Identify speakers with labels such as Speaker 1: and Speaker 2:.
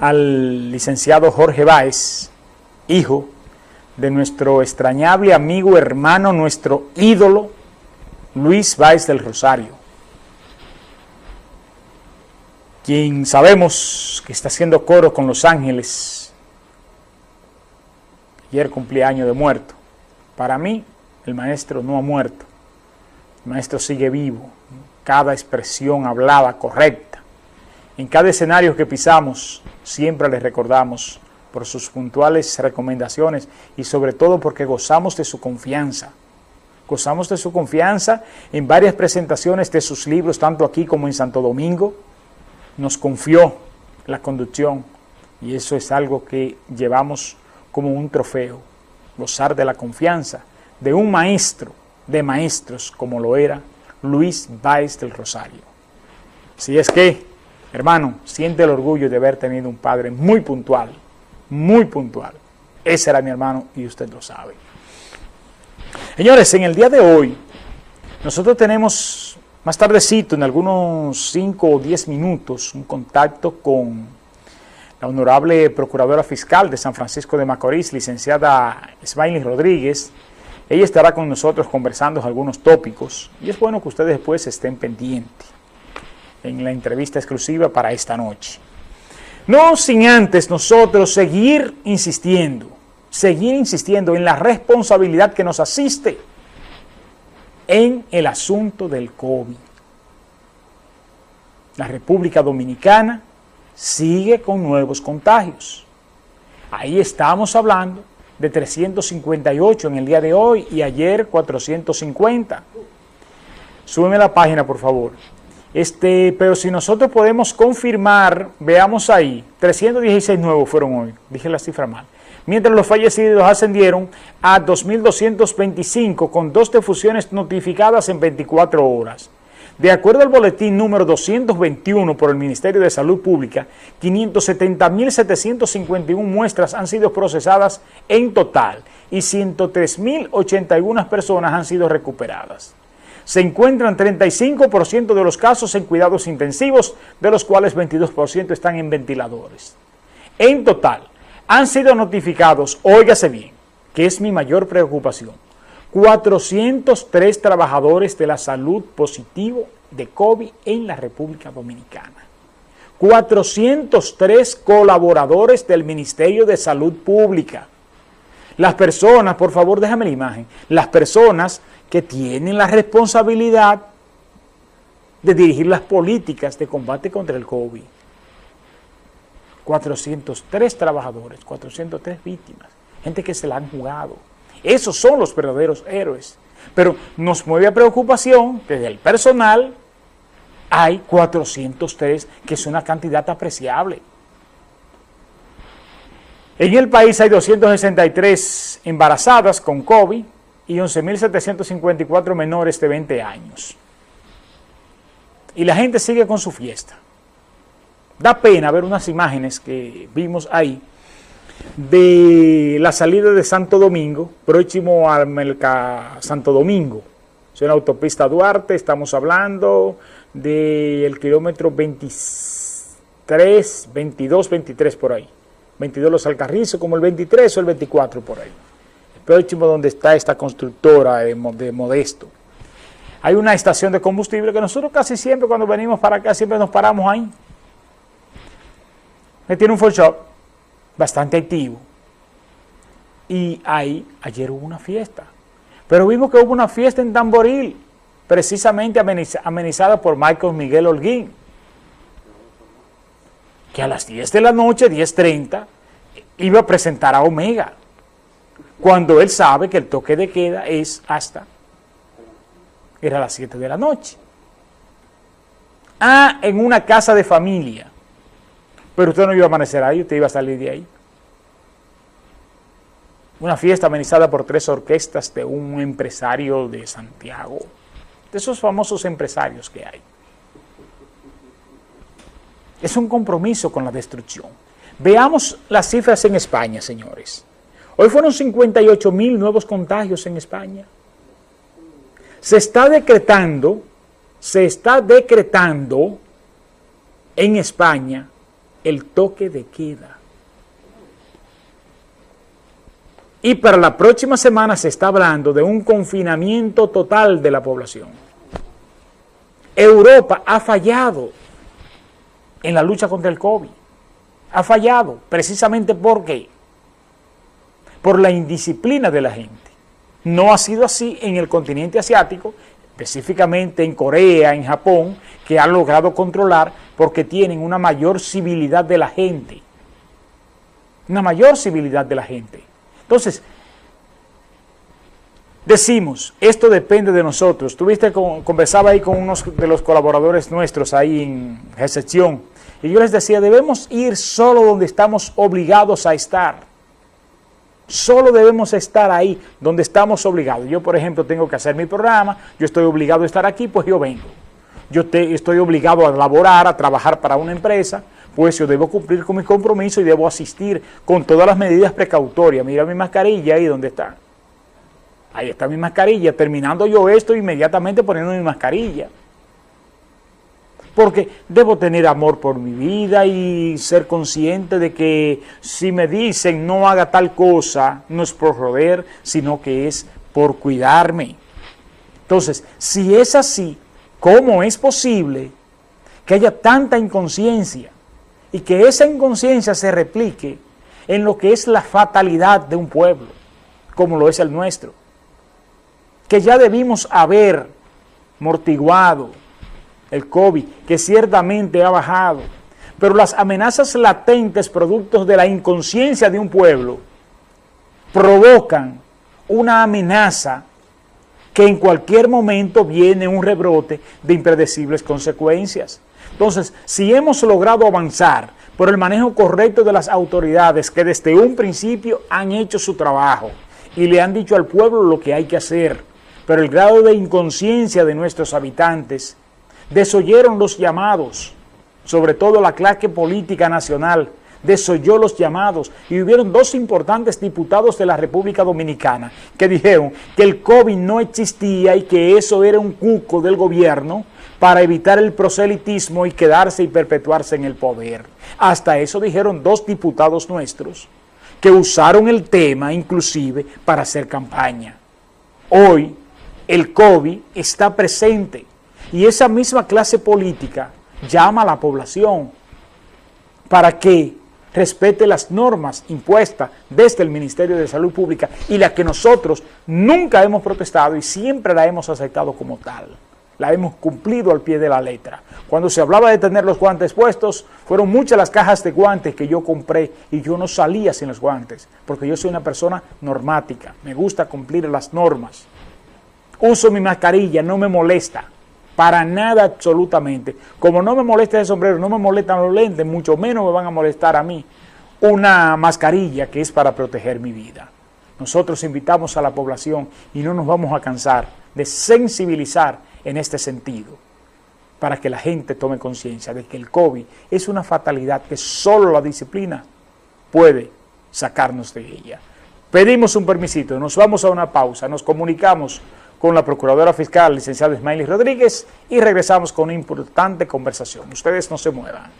Speaker 1: al licenciado Jorge Báez, hijo de nuestro extrañable amigo, hermano, nuestro ídolo, Luis Báez del Rosario, quien sabemos que está haciendo coro con Los Ángeles. Ayer cumpleaños de muerto. Para mí, el maestro no ha muerto. El maestro sigue vivo. Cada expresión hablada correcta. En cada escenario que pisamos, siempre le recordamos por sus puntuales recomendaciones y sobre todo porque gozamos de su confianza. Gozamos de su confianza en varias presentaciones de sus libros, tanto aquí como en Santo Domingo. Nos confió la conducción y eso es algo que llevamos como un trofeo, gozar de la confianza de un maestro de maestros como lo era Luis Báez del Rosario. Si es que, hermano, siente el orgullo de haber tenido un padre muy puntual, muy puntual. Ese era mi hermano y usted lo sabe. Señores, en el día de hoy, nosotros tenemos más tardecito, en algunos 5 o 10 minutos, un contacto con la honorable Procuradora Fiscal de San Francisco de Macorís, licenciada Smiley Rodríguez. Ella estará con nosotros conversando algunos tópicos y es bueno que ustedes después estén pendientes en la entrevista exclusiva para esta noche. No sin antes nosotros seguir insistiendo, seguir insistiendo en la responsabilidad que nos asiste en el asunto del COVID. La República Dominicana sigue con nuevos contagios. Ahí estamos hablando de 358 en el día de hoy y ayer 450. Súbeme la página, por favor. Este, pero si nosotros podemos confirmar, veamos ahí, 316 nuevos fueron hoy, dije la cifra mal. Mientras los fallecidos ascendieron a 2.225 con dos defusiones notificadas en 24 horas. De acuerdo al boletín número 221 por el Ministerio de Salud Pública, 570.751 muestras han sido procesadas en total y 103.081 personas han sido recuperadas se encuentran 35% de los casos en cuidados intensivos, de los cuales 22% están en ventiladores. En total, han sido notificados, óigase bien, que es mi mayor preocupación, 403 trabajadores de la salud positivo de COVID en la República Dominicana. 403 colaboradores del Ministerio de Salud Pública. Las personas, por favor déjame la imagen, las personas que tienen la responsabilidad de dirigir las políticas de combate contra el COVID. 403 trabajadores, 403 víctimas, gente que se la han jugado. Esos son los verdaderos héroes. Pero nos mueve a preocupación que del personal hay 403, que es una cantidad apreciable. En el país hay 263 embarazadas con COVID, y 11.754 menores de 20 años. Y la gente sigue con su fiesta. Da pena ver unas imágenes que vimos ahí de la salida de Santo Domingo, próximo al Melca Santo Domingo. Es una autopista Duarte, estamos hablando del kilómetro 23, 22, 23 por ahí. 22 los Alcarrizos, como el 23 o el 24 por ahí próximo donde está esta constructora de, Modesto. Hay una estación de combustible que nosotros casi siempre cuando venimos para acá siempre nos paramos ahí. Me tiene un full shop bastante activo. Y ahí ayer hubo una fiesta. Pero vimos que hubo una fiesta en Tamboril, precisamente amenizada por Michael Miguel Holguín, que a las 10 de la noche, 10.30, iba a presentar a Omega cuando él sabe que el toque de queda es hasta, era las 7 de la noche. Ah, en una casa de familia. Pero usted no iba a amanecer ahí, usted iba a salir de ahí. Una fiesta amenizada por tres orquestas de un empresario de Santiago, de esos famosos empresarios que hay. Es un compromiso con la destrucción. Veamos las cifras en España, señores. Hoy fueron 58 mil nuevos contagios en España. Se está decretando, se está decretando en España el toque de queda. Y para la próxima semana se está hablando de un confinamiento total de la población. Europa ha fallado en la lucha contra el COVID. Ha fallado precisamente porque por la indisciplina de la gente. No ha sido así en el continente asiático, específicamente en Corea, en Japón, que han logrado controlar porque tienen una mayor civilidad de la gente. Una mayor civilidad de la gente. Entonces, decimos, esto depende de nosotros. Tuviste, conversaba ahí con unos de los colaboradores nuestros ahí en recepción, y yo les decía, debemos ir solo donde estamos obligados a estar. Solo debemos estar ahí donde estamos obligados. Yo, por ejemplo, tengo que hacer mi programa, yo estoy obligado a estar aquí, pues yo vengo. Yo estoy obligado a laborar, a trabajar para una empresa, pues yo debo cumplir con mi compromiso y debo asistir con todas las medidas precautorias. Mira mi mascarilla ahí donde está. Ahí está mi mascarilla. Terminando yo esto, inmediatamente poniendo mi mascarilla porque debo tener amor por mi vida y ser consciente de que si me dicen no haga tal cosa, no es por joder, sino que es por cuidarme. Entonces, si es así, ¿cómo es posible que haya tanta inconsciencia y que esa inconsciencia se replique en lo que es la fatalidad de un pueblo, como lo es el nuestro? Que ya debimos haber mortiguado, el COVID, que ciertamente ha bajado, pero las amenazas latentes productos de la inconsciencia de un pueblo provocan una amenaza que en cualquier momento viene un rebrote de impredecibles consecuencias. Entonces, si hemos logrado avanzar por el manejo correcto de las autoridades que desde un principio han hecho su trabajo y le han dicho al pueblo lo que hay que hacer, pero el grado de inconsciencia de nuestros habitantes desoyeron los llamados, sobre todo la clase política nacional, desoyó los llamados y hubieron dos importantes diputados de la República Dominicana que dijeron que el COVID no existía y que eso era un cuco del gobierno para evitar el proselitismo y quedarse y perpetuarse en el poder. Hasta eso dijeron dos diputados nuestros que usaron el tema inclusive para hacer campaña. Hoy el COVID está presente y esa misma clase política llama a la población para que respete las normas impuestas desde el Ministerio de Salud Pública y las que nosotros nunca hemos protestado y siempre la hemos aceptado como tal. La hemos cumplido al pie de la letra. Cuando se hablaba de tener los guantes puestos, fueron muchas las cajas de guantes que yo compré y yo no salía sin los guantes, porque yo soy una persona normática, me gusta cumplir las normas. Uso mi mascarilla, no me molesta para nada absolutamente. Como no me molesta el sombrero, no me molestan los lentes, mucho menos me van a molestar a mí una mascarilla que es para proteger mi vida. Nosotros invitamos a la población y no nos vamos a cansar de sensibilizar en este sentido para que la gente tome conciencia de que el COVID es una fatalidad que solo la disciplina puede sacarnos de ella. Pedimos un permisito, nos vamos a una pausa, nos comunicamos con la Procuradora Fiscal, licenciada Ismaili Rodríguez, y regresamos con una importante conversación. Ustedes no se muevan.